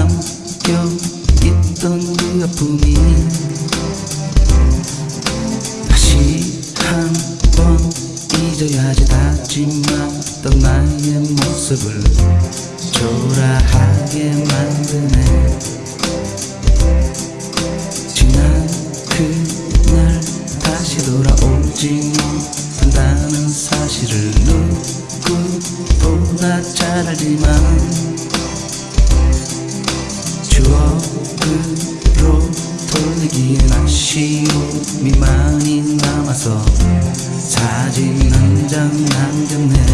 남겨 있던 그 아픔이 다시 한 번 잊어야지. 다짐했던 나의 모습을 초라하게 만드네. 지난 그날 다시 돌아오지 못한다는 사실을 누구보다 잘 알지만 많이 남아서 사진 한 장 남겼네